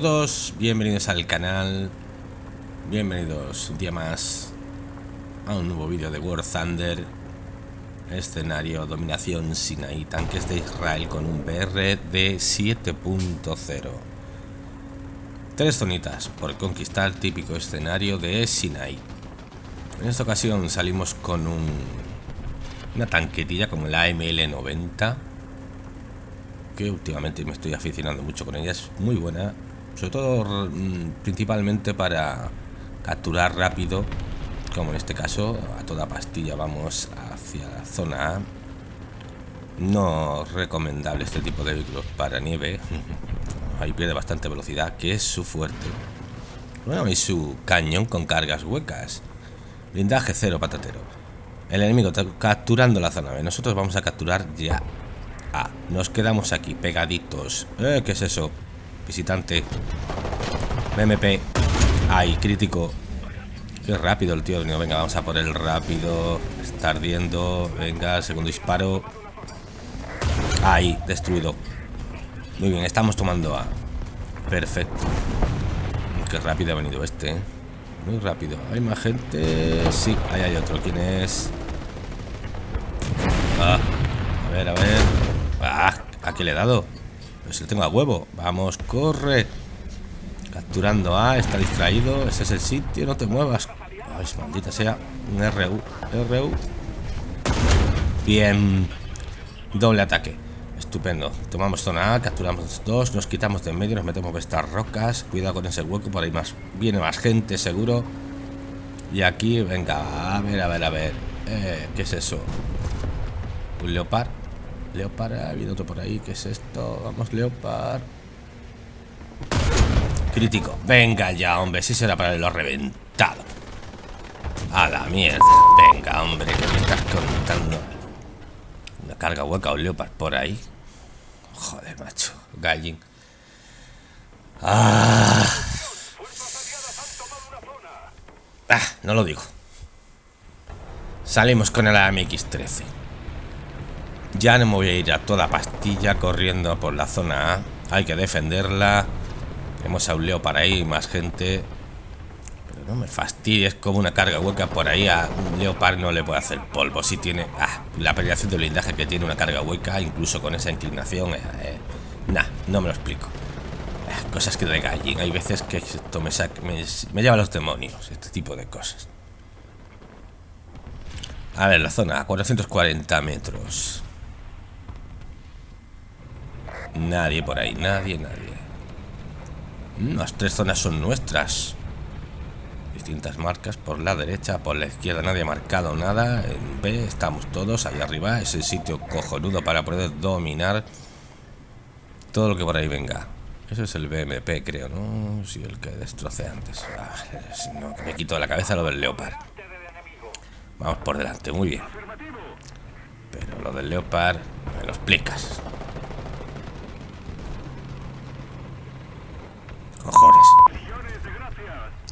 Todos, bienvenidos al canal Bienvenidos un día más a un nuevo vídeo de War Thunder. Escenario Dominación Sinaí Tanques de Israel con un BR de 7.0 Tres zonitas por conquistar, típico escenario de Sinaí En esta ocasión salimos con un, una tanquetilla como la ML90 que últimamente me estoy aficionando mucho con ella. Es muy buena, sobre todo mm, principalmente para capturar rápido, como en este caso, a toda pastilla vamos hacia la zona A. No recomendable este tipo de vehículos para nieve. Ahí pierde bastante velocidad, que es su fuerte. Bueno, y su cañón con cargas huecas. Blindaje cero patatero. El enemigo está capturando la zona B. Nosotros vamos a capturar ya Ah, nos quedamos aquí, pegaditos. Eh, ¿Qué es eso? Visitante. BMP. Ay, crítico. Qué rápido el tío. venga, vamos a por el rápido. Está ardiendo. Venga, segundo disparo. Ahí, destruido. Muy bien, estamos tomando A. Perfecto. Qué rápido ha venido este. ¿eh? Muy rápido. ¿Hay más gente? Sí, ahí hay otro. ¿Quién es? Ah, a ver, a ver. Ah, ¿a qué le he dado? Pues lo tengo a huevo. Vamos, corre. Capturando A, está distraído. Ese es el sitio, no te muevas. Ay, maldita sea. Un RU. RU. Bien. Doble ataque. Estupendo. Tomamos zona A, capturamos dos, nos quitamos de en medio, nos metemos por estas rocas. Cuidado con ese hueco, por ahí más viene más gente, seguro. Y aquí, venga, a ver, a ver, a ver. Eh, ¿Qué es eso? Un leopard. Leopard, habido otro por ahí. ¿Qué es esto? Vamos, Leopard. Crítico. Venga ya, hombre. Si será para lo reventado. A la mierda. Venga, hombre, que me estás contando. Una carga hueca o Leopard por ahí. Joder, macho. Gallin. Ah. ah. no lo digo. Salimos con el AMX-13. Ya no me voy a ir a toda pastilla corriendo por la zona A. Hay que defenderla. Hemos a un para ahí, más gente. Pero no me fastidies como una carga hueca por ahí. A un leopard no le puede hacer polvo. Si tiene ah, la penetración de blindaje que tiene una carga hueca, incluso con esa inclinación. Eh, eh nah, no me lo explico. Eh, cosas que de gallín. Hay veces que esto me, me, me lleva a los demonios. Este tipo de cosas. A ver, la zona, a 440 metros. Nadie por ahí, nadie, nadie. Las tres zonas son nuestras. Distintas marcas por la derecha, por la izquierda nadie ha marcado nada. En B estamos todos, ahí arriba. Es el sitio cojonudo para poder dominar todo lo que por ahí venga. Eso es el BMP, creo, ¿no? Sí, el que destrocé antes. Ah, no, me quito de la cabeza lo del Leopard. Vamos por delante, muy bien. Pero lo del Leopard me lo explicas.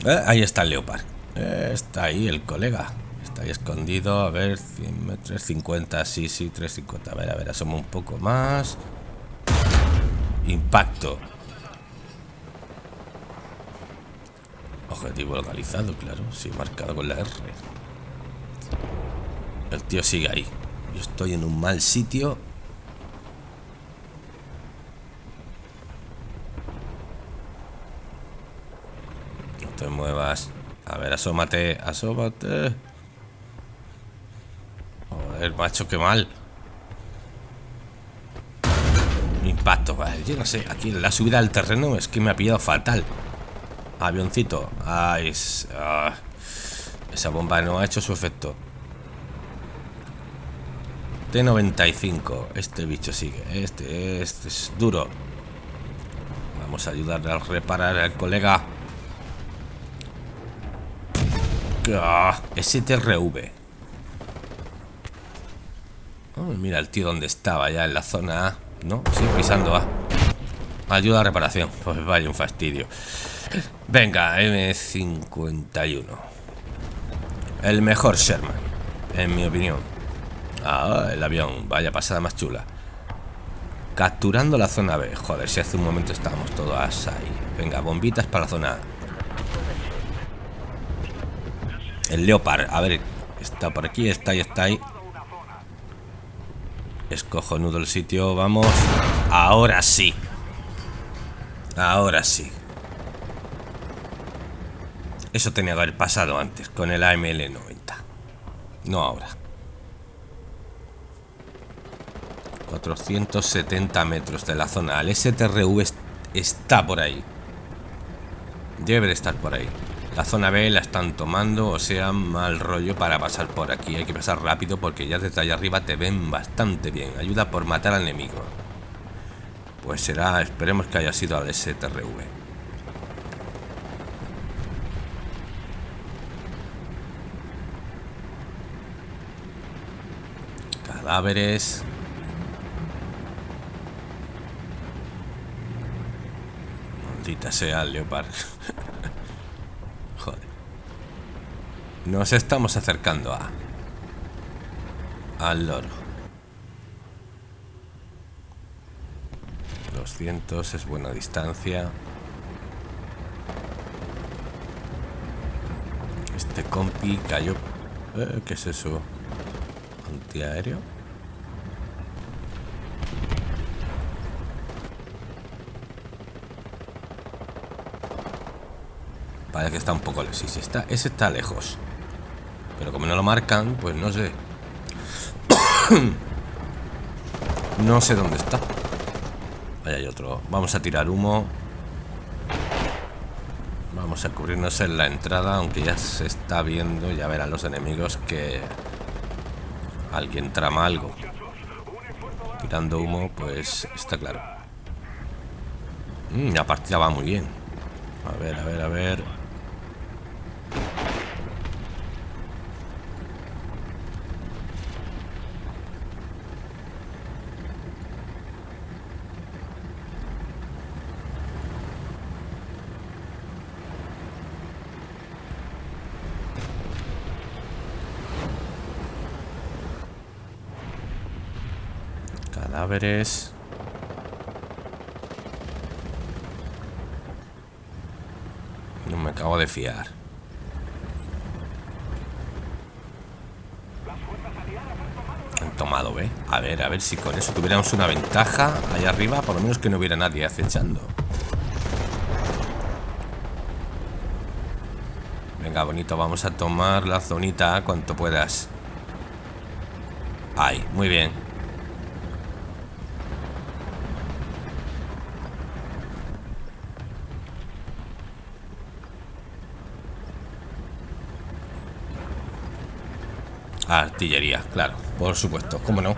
Eh, ahí está el Leopard. Eh, está ahí el colega. Está ahí escondido. A ver, 350. Sí, sí, 350. A ver, a ver, asomo un poco más. Impacto. Objetivo localizado, claro. Sí, marcado con la R. El tío sigue ahí. Yo estoy en un mal sitio te muevas. A ver, asómate, asómate. Joder, macho, qué mal. Impacto, vale. Yo no sé, aquí la subida al terreno es que me ha pillado fatal. Avioncito. Ay, ah, esa bomba no ha hecho su efecto. T95. Este bicho sigue. Este, este es duro. Vamos a ayudarle a reparar al colega. Ah, STRV. Oh, mira el tío donde estaba ya en la zona A. No, sigue pisando A. Ayuda a reparación. Pues vaya un fastidio. Venga, M51. El mejor Sherman, en mi opinión. Ah, el avión. Vaya pasada más chula. Capturando la zona B. Joder, si hace un momento estábamos todas ahí. Venga, bombitas para la zona A. El Leopard. A ver, está por aquí, está ahí, está ahí. Escojo nudo el sitio, vamos. Ahora sí. Ahora sí. Eso tenía que haber pasado antes, con el AML-90. No ahora. 470 metros de la zona. El STRV está por ahí. Debe de estar por ahí. La zona B la están tomando, o sea, mal rollo para pasar por aquí. Hay que pasar rápido porque ya desde allá arriba te ven bastante bien. Ayuda por matar al enemigo. Pues será, esperemos que haya sido al STRV. Cadáveres. Maldita sea el. Nos estamos acercando a... Al loro. 200 es buena distancia. Este compi cayó... Eh, ¿Qué es eso? ¿Antiaéreo? Parece que está un poco... Sí, sí, está, ese está lejos. Pero como no lo marcan, pues no sé. no sé dónde está. Ahí hay otro. Vamos a tirar humo. Vamos a cubrirnos en la entrada, aunque ya se está viendo, ya verán los enemigos que alguien trama algo. Tirando humo, pues está claro. Mm, la partida va muy bien. A ver, a ver, a ver. No me acabo de fiar. Han tomado, ¿ve? A ver, a ver si con eso tuviéramos una ventaja allá arriba, por lo menos que no hubiera nadie acechando. Venga, bonito, vamos a tomar la zonita cuanto puedas. Ahí, muy bien. Artillería, claro, por supuesto, ¿cómo no?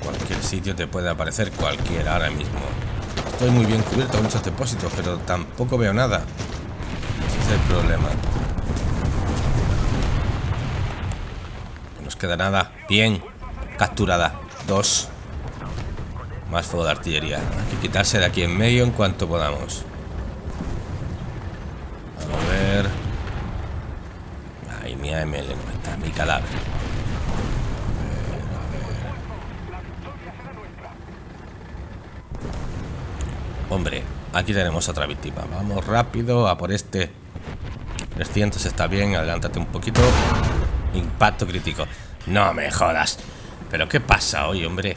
cualquier sitio te puede aparecer cualquiera ahora mismo. Estoy muy bien cubierto con muchos depósitos, pero tampoco veo nada. Ese es el problema. Queda nada. Bien. Capturada. Dos. Más fuego de artillería. Hay que quitarse de aquí en medio en cuanto podamos. A ver. Ay, mi AML no está. Mi cadáver. Hombre, aquí tenemos otra víctima. Vamos rápido a por este. 300 está bien, adelántate un poquito. Impacto crítico. No me jodas. ¿Pero qué pasa hoy, hombre?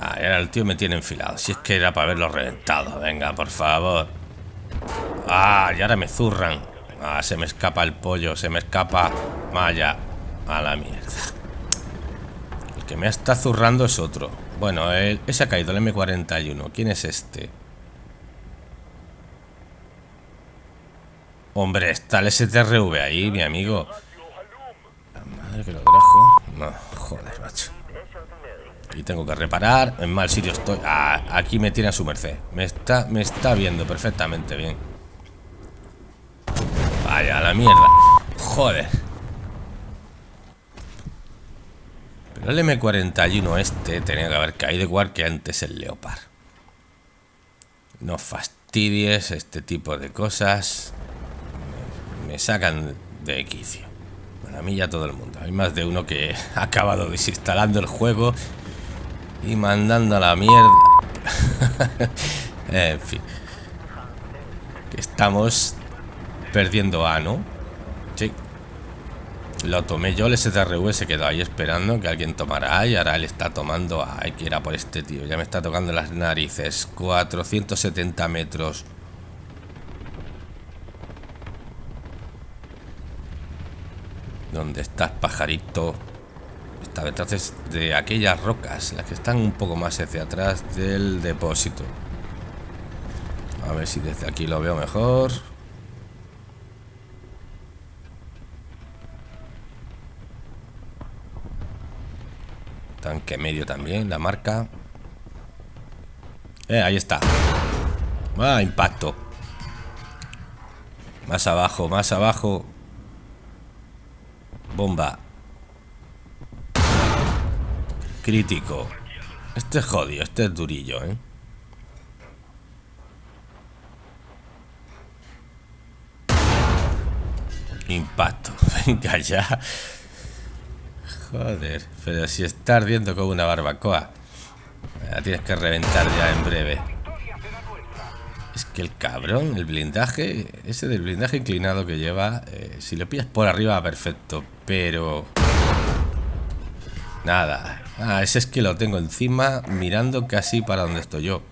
Ah, ahora el tío me tiene enfilado. Si es que era para haberlo reventado. Venga, por favor. Ah, y ahora me zurran. Ah, se me escapa el pollo. Se me escapa. Vaya. A la mierda. El que me está zurrando es otro. Bueno, ese ha caído, el M41. ¿Quién es este? Hombre, está el STRV ahí, mi amigo. La madre que lo trajo. No, joder, macho. Y tengo que reparar. En mal sitio estoy. Ah, aquí me tiene a su merced. Me está, me está viendo perfectamente bien. Vaya, la mierda. Joder. el M41 este tenía que haber caído igual que antes el Leopard. No fastidies este tipo de cosas. Sacan de quicio. Bueno, a mí ya todo el mundo. Hay más de uno que ha acabado desinstalando el juego y mandando a la mierda. en fin. Estamos perdiendo A, ¿no? Sí. Lo tomé yo, el STRV se quedó ahí esperando que alguien tomara y ahora él está tomando A. Hay que ir a por este tío. Ya me está tocando las narices. 470 metros. ¿Dónde estás, pajarito? Está detrás de aquellas rocas, las que están un poco más hacia atrás del depósito. A ver si desde aquí lo veo mejor. Tanque medio también, la marca. Eh, ahí está. Ah, impacto. Más abajo, más abajo. Bomba. Crítico. Este es jodido, este es durillo, ¿eh? Impacto. Venga ya. Joder, pero si está ardiendo como una barbacoa. La tienes que reventar ya en breve. Es que el cabrón, el blindaje, ese del blindaje inclinado que lleva, eh, si lo pillas por arriba, perfecto. Pero... Nada. Ah, ese es que lo tengo encima mirando casi para donde estoy yo.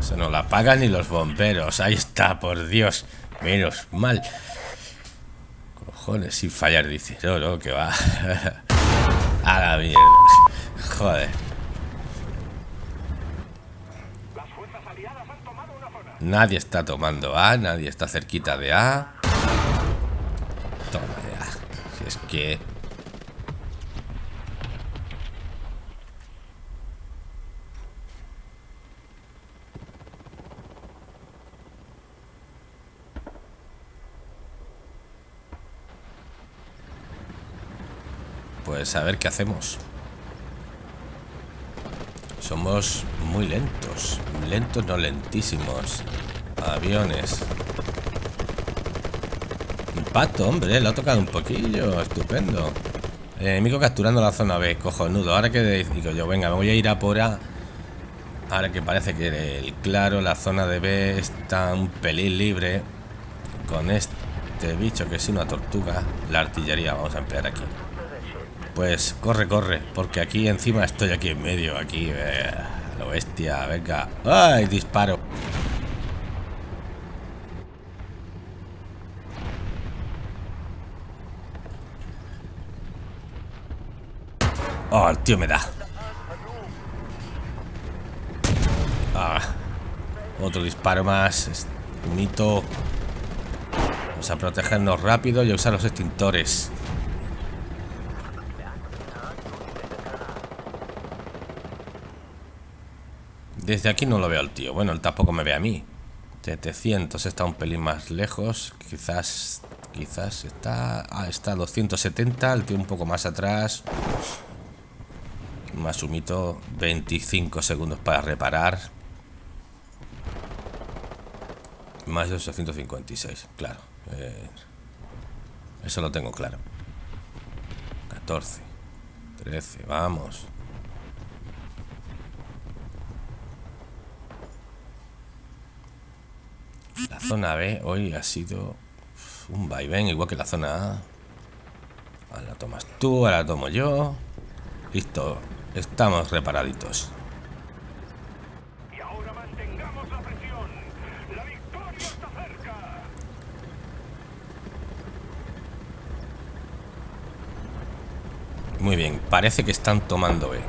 Se no la apagan ni los bomberos. Ahí está, por Dios. Menos mal sin fallar, dice. No, no, que va. A la mierda. Joder. Nadie está tomando A, nadie está cerquita de A. Toma ya. Si es que... Pues a ver qué hacemos. Muy lentos. Lentos, no lentísimos. Aviones. Impacto, hombre. Lo ha tocado un poquillo. Estupendo. enemigo capturando la zona B. Cojonudo. Ahora que digo yo, venga, me voy a ir a por A. Ahora que parece que el claro, la zona de B está un pelín libre. Con este bicho que es una tortuga. La artillería vamos a emplear aquí. Pues corre, corre, porque aquí encima estoy aquí en medio, aquí, eh, lo bestia, venga. ¡Ay, disparo! Oh, el tío me da. Ah, otro disparo más. Mito. Vamos a protegernos rápido y a usar los extintores. Desde aquí no lo veo al tío. Bueno, él tampoco me ve a mí. 700 está un pelín más lejos. Quizás... Quizás está... Ah, está a 270. El tío un poco más atrás. Más humito. 25 segundos para reparar. Más de 856. Claro. Eh, eso lo tengo claro. 14. 13. Vamos. La zona B hoy ha sido un vaivén, igual que la zona A. Ahora la tomas tú, ahora la tomo yo. Listo, estamos reparaditos. Muy bien, parece que están tomando B.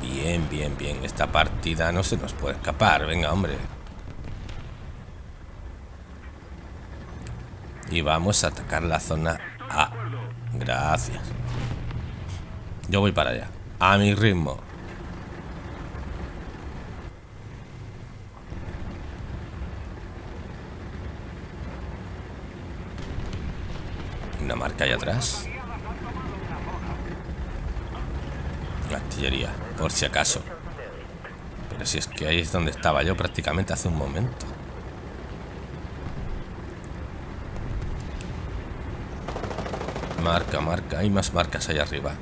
Bien, bien, bien. Esta partida no se nos puede escapar. Venga, hombre. Y vamos a atacar la zona A. Gracias. Yo voy para allá. A mi ritmo. una marca ahí atrás. Artillería, por si acaso. Pero si es que ahí es donde estaba yo prácticamente hace un momento. Marca, marca. Hay más marcas ahí arriba.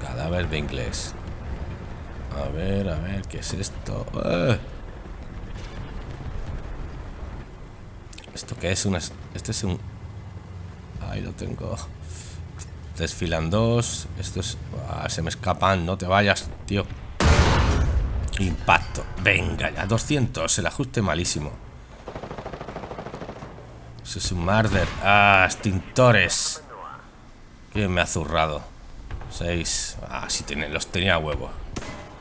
Cadáver de inglés. A ver, a ver, ¿qué es esto? ¡Eh! ¿Esto qué es? Una, este es un... Ahí lo tengo. Desfilan dos. Esto es... Ah, se me escapan. No te vayas, tío. Impacto. Venga ya. 200. El ajuste malísimo. Eso es un murder. Ah, extintores. ¿Quién me ha zurrado? 6. Ah, sí, los tenía huevo.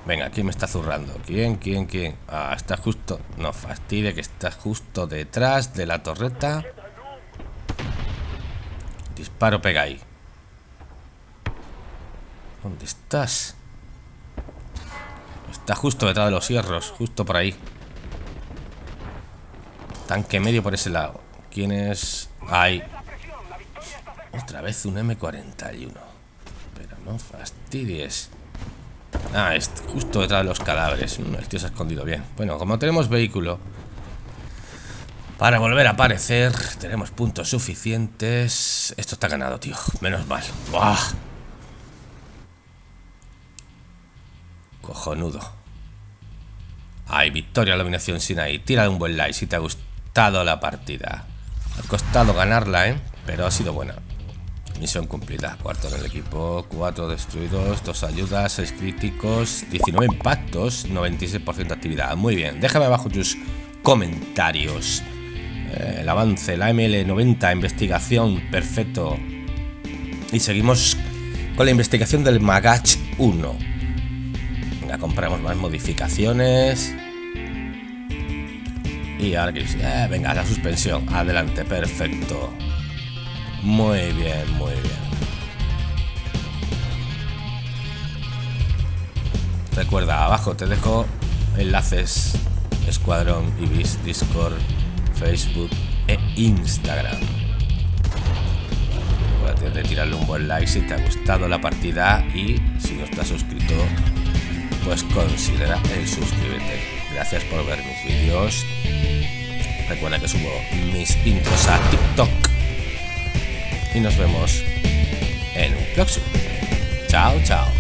Venga, ¿quién me está zurrando? ¿Quién, quién, quién? Ah, está justo... No fastidie que está justo detrás de la torreta. Disparo, pega ahí. ¿Dónde estás? Está justo detrás de los hierros, justo por ahí. Tanque medio por ese lado. ¿Quién es? Ahí. Otra vez un M41. Pero no fastidies. Ah, es justo detrás de los cadáveres. Mm, el tío se ha escondido bien. Bueno, como tenemos vehículo para volver a aparecer, tenemos puntos suficientes. Esto está ganado, tío. Menos mal. ¡Buah! Cojonudo. Ay, victoria, dominación sin ahí. Tira un buen like si te ha gustado la partida. Ha costado ganarla, ¿eh? Pero ha sido buena. Misión cumplida. Cuarto en el equipo. Cuatro destruidos. Dos ayudas. Seis críticos. 19 impactos. 96% de actividad. Muy bien. Déjame abajo tus comentarios. Eh, el avance. La ML90. Investigación. Perfecto. Y seguimos con la investigación del Magach 1. Venga, compramos más modificaciones. Y ahora que... Eh, venga, la suspensión. Adelante. Perfecto. Muy bien, muy bien. Recuerda, abajo te dejo enlaces Escuadrón, Ibis, Discord, Facebook e Instagram. Recuerda de tirarle un buen like si te ha gustado la partida y si no estás suscrito, pues considera el suscribirte. Gracias por ver mis vídeos. Recuerda que subo mis intros a TikTok y nos vemos en un próximo. Chao, chao.